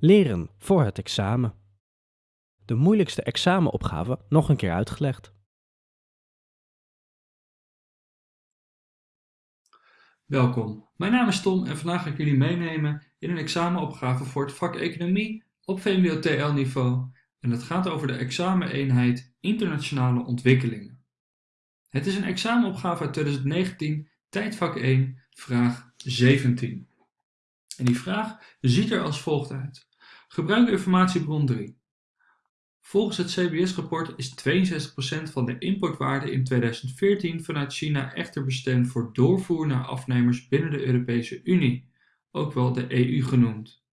Leren voor het examen. De moeilijkste examenopgave nog een keer uitgelegd. Welkom, mijn naam is Tom en vandaag ga ik jullie meenemen in een examenopgave voor het vak Economie op VMBO TL niveau en het gaat over de exameneenheid Internationale Ontwikkelingen. Het is een examenopgave uit 2019, tijdvak 1, vraag 17. En die vraag ziet er als volgt uit. Gebruik informatiebron 3. Volgens het CBS-rapport is 62% van de importwaarde in 2014 vanuit China echter bestemd voor doorvoer naar afnemers binnen de Europese Unie, ook wel de EU genoemd.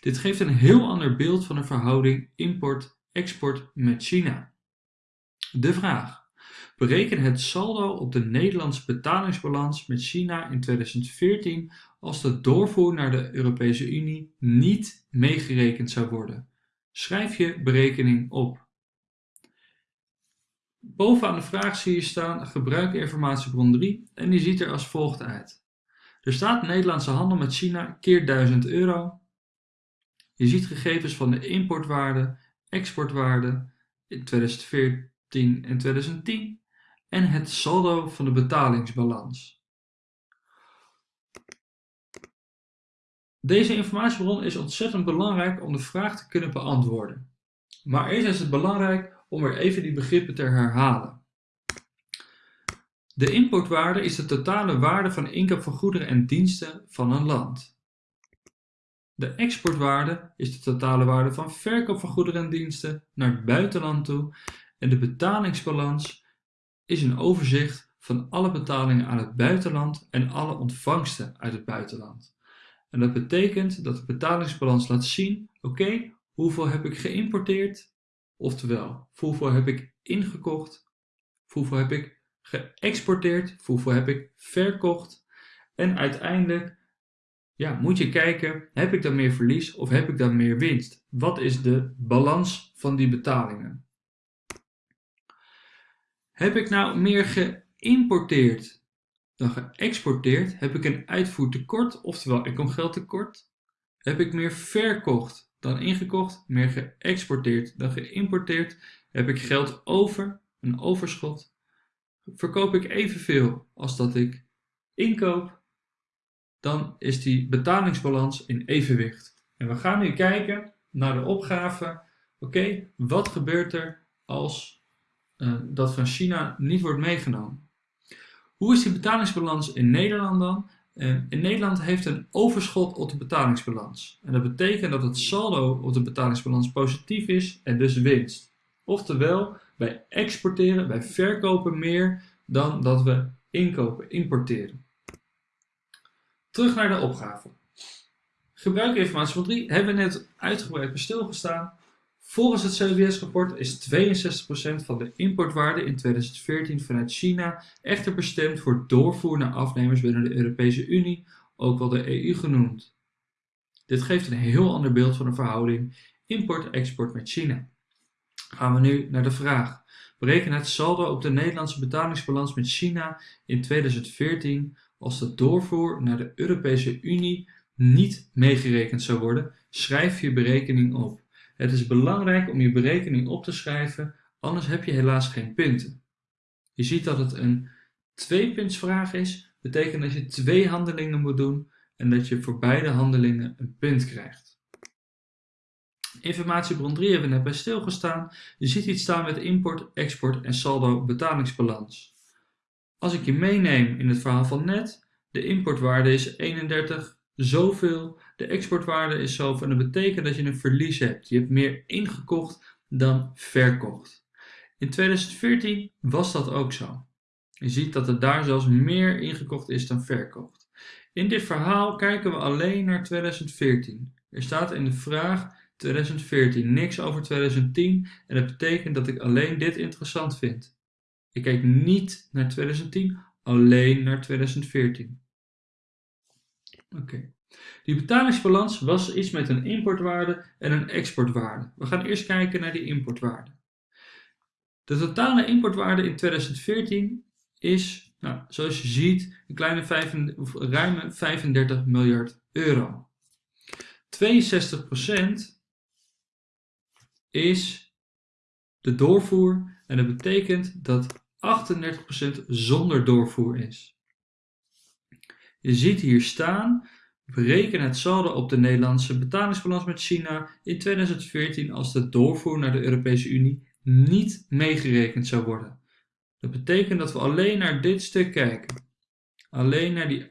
Dit geeft een heel ander beeld van de verhouding import-export met China. De vraag. Bereken het saldo op de Nederlandse betalingsbalans met China in 2014 als de doorvoer naar de Europese Unie niet meegerekend zou worden. Schrijf je berekening op. Bovenaan de vraag zie je staan gebruik informatiebron 3 en die ziet er als volgt uit. Er staat Nederlandse handel met China keer 1000 euro. Je ziet gegevens van de importwaarde, exportwaarde in 2014 en 2010 en het saldo van de betalingsbalans. Deze informatiebron is ontzettend belangrijk om de vraag te kunnen beantwoorden. Maar eerst is het belangrijk om weer even die begrippen te herhalen. De importwaarde is de totale waarde van inkoop van goederen en diensten van een land. De exportwaarde is de totale waarde van verkoop van goederen en diensten naar het buitenland toe en de betalingsbalans is een overzicht van alle betalingen aan het buitenland en alle ontvangsten uit het buitenland. En dat betekent dat de betalingsbalans laat zien, oké, hoeveel heb ik geïmporteerd? Oftewel, hoeveel heb ik ingekocht? Hoeveel heb ik geëxporteerd? Hoeveel heb ik verkocht? En uiteindelijk ja, moet je kijken, heb ik dan meer verlies of heb ik dan meer winst? Wat is de balans van die betalingen? Heb ik nou meer geïmporteerd dan geëxporteerd heb ik een uitvoertekort, oftewel ik kom geld tekort. Heb ik meer verkocht dan ingekocht, meer geëxporteerd dan geïmporteerd, heb ik geld over, een overschot. Verkoop ik evenveel als dat ik inkoop, dan is die betalingsbalans in evenwicht. En we gaan nu kijken naar de opgave. Oké, wat gebeurt er als uh, dat van China niet wordt meegenomen? Hoe is die betalingsbalans in Nederland dan? Eh, in Nederland heeft een overschot op de betalingsbalans. En dat betekent dat het saldo op de betalingsbalans positief is en dus winst. Oftewel, wij exporteren, wij verkopen meer dan dat we inkopen, importeren. Terug naar de opgave. Gebruikinformatie van 3 hebben we net uitgebreid bij stilgestaan. Volgens het CBS-rapport is 62% van de importwaarde in 2014 vanuit China echter bestemd voor doorvoer naar afnemers binnen de Europese Unie, ook wel de EU genoemd. Dit geeft een heel ander beeld van de verhouding import-export met China. Gaan we nu naar de vraag. Bereken het saldo op de Nederlandse betalingsbalans met China in 2014 als de doorvoer naar de Europese Unie niet meegerekend zou worden. Schrijf je berekening op. Het is belangrijk om je berekening op te schrijven, anders heb je helaas geen punten. Je ziet dat het een tweepuntsvraag is, betekent dat je twee handelingen moet doen en dat je voor beide handelingen een punt krijgt. Informatiebron 3 hebben we net bij stilgestaan. Je ziet iets staan met import, export en saldo betalingsbalans. Als ik je meeneem in het verhaal van net, de importwaarde is 31 zoveel, de exportwaarde is zoveel en dat betekent dat je een verlies hebt. Je hebt meer ingekocht dan verkocht. In 2014 was dat ook zo. Je ziet dat er daar zelfs meer ingekocht is dan verkocht. In dit verhaal kijken we alleen naar 2014. Er staat in de vraag 2014, niks over 2010 en dat betekent dat ik alleen dit interessant vind. Ik kijk niet naar 2010, alleen naar 2014. Oké. Die betalingsbalans was iets met een importwaarde en een exportwaarde. We gaan eerst kijken naar die importwaarde. De totale importwaarde in 2014 is, nou, zoals je ziet, een kleine 5, ruime 35 miljard euro. 62% is de doorvoer en dat betekent dat 38% zonder doorvoer is. Je ziet hier staan, bereken het saldo op de Nederlandse betalingsbalans met China in 2014 als de doorvoer naar de Europese Unie niet meegerekend zou worden. Dat betekent dat we alleen naar dit stuk kijken. Alleen naar die 38%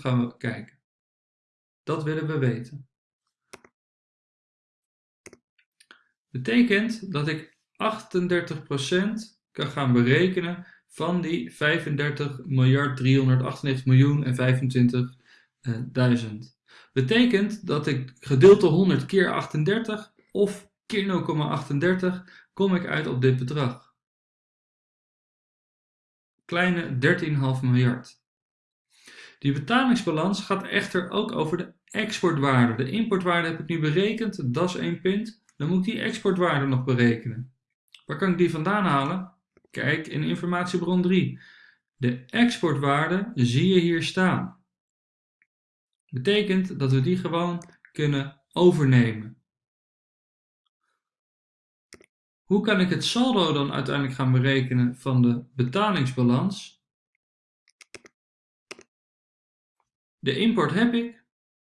gaan we kijken. Dat willen we weten. Betekent dat ik 38% kan gaan berekenen van die 35 miljard 398 miljoen en 25 1000. Betekent dat ik gedeelte 100 keer 38 of keer 0,38 kom ik uit op dit bedrag. Kleine 13,5 miljard. Die betalingsbalans gaat echter ook over de exportwaarde. De importwaarde heb ik nu berekend, dat is één punt. Dan moet ik die exportwaarde nog berekenen. Waar kan ik die vandaan halen? Kijk in informatiebron 3. De exportwaarde zie je hier staan. Betekent dat we die gewoon kunnen overnemen. Hoe kan ik het saldo dan uiteindelijk gaan berekenen van de betalingsbalans? De import heb ik.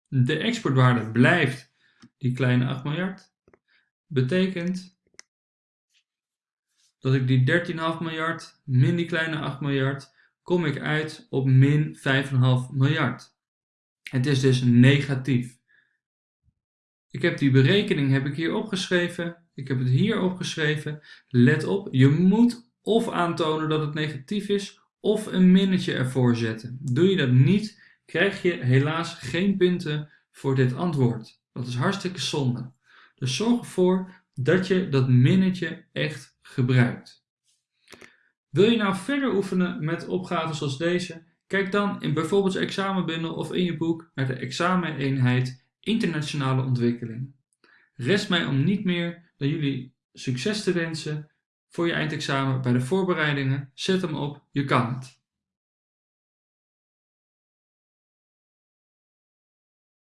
De exportwaarde blijft die kleine 8 miljard. Betekent dat ik die 13,5 miljard min die kleine 8 miljard kom ik uit op min 5,5 miljard. Het is dus negatief. Ik heb die berekening heb ik hier opgeschreven. Ik heb het hier opgeschreven. Let op, je moet of aantonen dat het negatief is of een minnetje ervoor zetten. Doe je dat niet, krijg je helaas geen punten voor dit antwoord. Dat is hartstikke zonde. Dus zorg ervoor dat je dat minnetje echt gebruikt. Wil je nou verder oefenen met opgaven zoals deze? Kijk dan in bijvoorbeeld je examenbundel of in je boek naar de exameneenheid Internationale Ontwikkeling. Rest mij om niet meer dan jullie succes te wensen voor je eindexamen bij de voorbereidingen. Zet hem op, je kan het.